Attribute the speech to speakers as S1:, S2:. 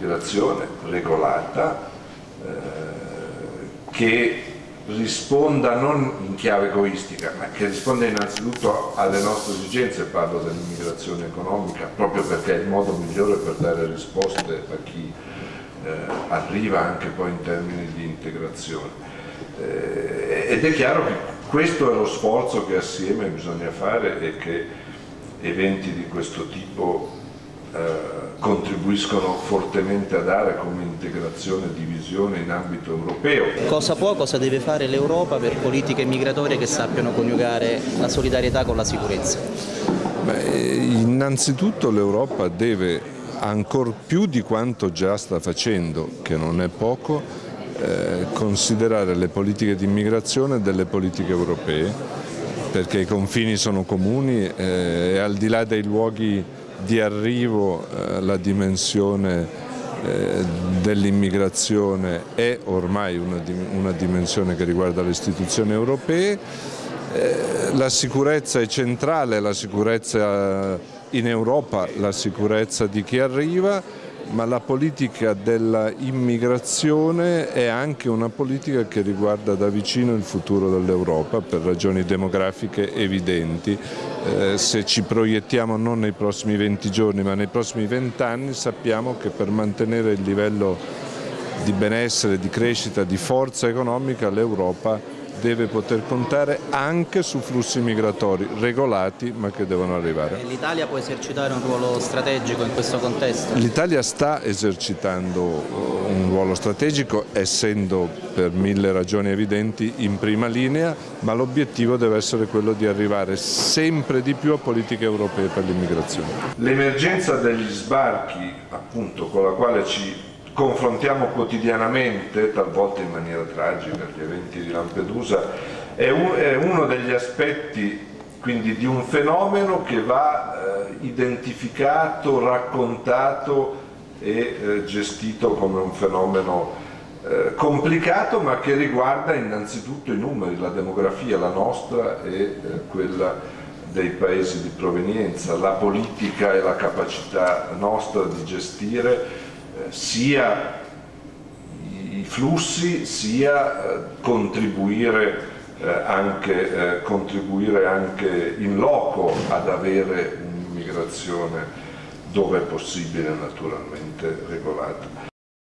S1: un'immigrazione regolata eh, che risponda non in chiave egoistica, ma che risponda innanzitutto alle nostre esigenze, parlo dell'immigrazione economica, proprio perché è il modo migliore per dare risposte a chi eh, arriva anche poi in termini di integrazione. Eh, ed è chiaro che questo è lo sforzo che assieme bisogna fare e che eventi di questo tipo contribuiscono fortemente a dare come integrazione e divisione in ambito europeo.
S2: Cosa può, cosa deve fare l'Europa per politiche migratorie che sappiano coniugare la solidarietà con la sicurezza?
S3: Beh, innanzitutto l'Europa deve ancor più di quanto già sta facendo, che non è poco, eh, considerare le politiche di immigrazione delle politiche europee, perché i confini sono comuni eh, e al di là dei luoghi di arrivo eh, la dimensione eh, dell'immigrazione è ormai una, dimensione che riguarda le istituzioni europee, eh, la sicurezza è centrale, la sicurezza in Europa, la sicurezza di chi arriva, ma la politica dell'immigrazione è anche una politica che riguarda da vicino il futuro dell'Europa per ragioni demografiche evidenti. Eh, se ci proiettiamo non nei prossimi 20 giorni ma nei prossimi 20 anni sappiamo che per mantenere il livello di benessere, di crescita, di forza economica l'Europa deve poter contare anche su flussi migratori regolati ma che devono arrivare.
S2: L'Italia può esercitare un ruolo strategico in questo contesto?
S3: L'Italia sta esercitando uh, un ruolo strategico essendo per mille ragioni evidenti in prima linea ma l'obiettivo deve essere quello di arrivare sempre di più a politiche europee per l'immigrazione.
S1: L'emergenza degli sbarchi appunto con la quale ci confrontiamo quotidianamente, talvolta in maniera tragica, gli eventi di Lampedusa, è, un, è uno degli aspetti quindi di un fenomeno che va eh, identificato, raccontato e eh, gestito come un fenomeno eh, complicato ma che riguarda innanzitutto i numeri, la demografia, la nostra e eh, quella dei paesi di provenienza, la politica e la capacità nostra di gestire sia i flussi sia eh, contribuire, eh, anche, eh, contribuire anche in loco ad avere un'immigrazione dove è possibile naturalmente regolata.